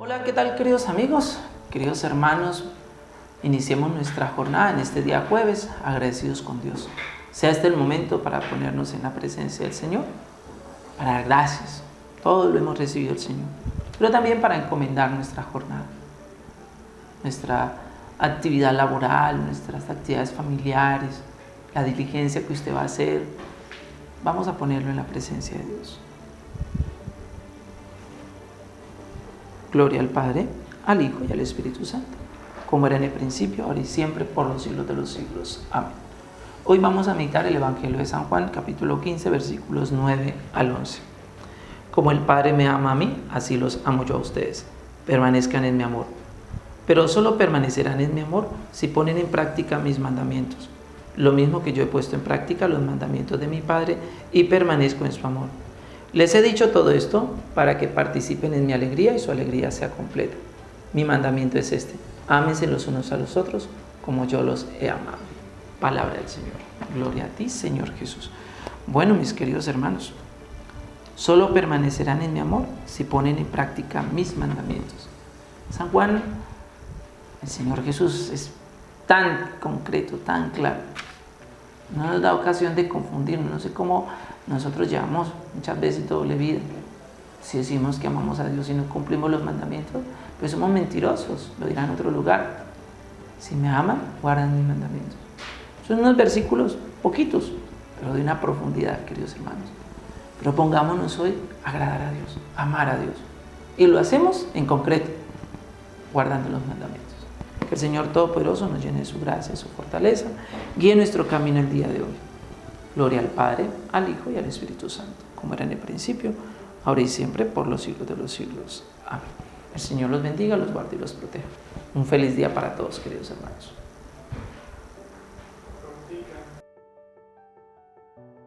Hola, ¿qué tal queridos amigos, queridos hermanos? Iniciemos nuestra jornada en este día jueves, agradecidos con Dios. Sea este el momento para ponernos en la presencia del Señor, para dar gracias. Todo lo hemos recibido del Señor, pero también para encomendar nuestra jornada, nuestra actividad laboral, nuestras actividades familiares, la diligencia que usted va a hacer. Vamos a ponerlo en la presencia de Dios. Gloria al Padre, al Hijo y al Espíritu Santo, como era en el principio, ahora y siempre, por los siglos de los siglos. Amén. Hoy vamos a meditar el Evangelio de San Juan, capítulo 15, versículos 9 al 11. Como el Padre me ama a mí, así los amo yo a ustedes. Permanezcan en mi amor. Pero solo permanecerán en mi amor si ponen en práctica mis mandamientos. Lo mismo que yo he puesto en práctica los mandamientos de mi Padre y permanezco en su amor. Les he dicho todo esto para que participen en mi alegría y su alegría sea completa. Mi mandamiento es este, ámense los unos a los otros como yo los he amado. Palabra del Señor. Gloria a ti, Señor Jesús. Bueno, mis queridos hermanos, solo permanecerán en mi amor si ponen en práctica mis mandamientos. San Juan, el Señor Jesús es tan concreto, tan claro. No nos da ocasión de confundirnos. No sé cómo nosotros llevamos muchas veces doble vida. Si decimos que amamos a Dios y no cumplimos los mandamientos, pues somos mentirosos, lo dirán en otro lugar. Si me aman, guardan mis mandamientos. Son unos versículos poquitos, pero de una profundidad, queridos hermanos. Propongámonos hoy agradar a Dios, amar a Dios. Y lo hacemos en concreto, guardando los mandamientos. Que el Señor Todopoderoso nos llene de su gracia, de su fortaleza, guíe nuestro camino el día de hoy. Gloria al Padre, al Hijo y al Espíritu Santo, como era en el principio, ahora y siempre, por los siglos de los siglos. Amén. El Señor los bendiga, los guarde y los proteja. Un feliz día para todos, queridos hermanos.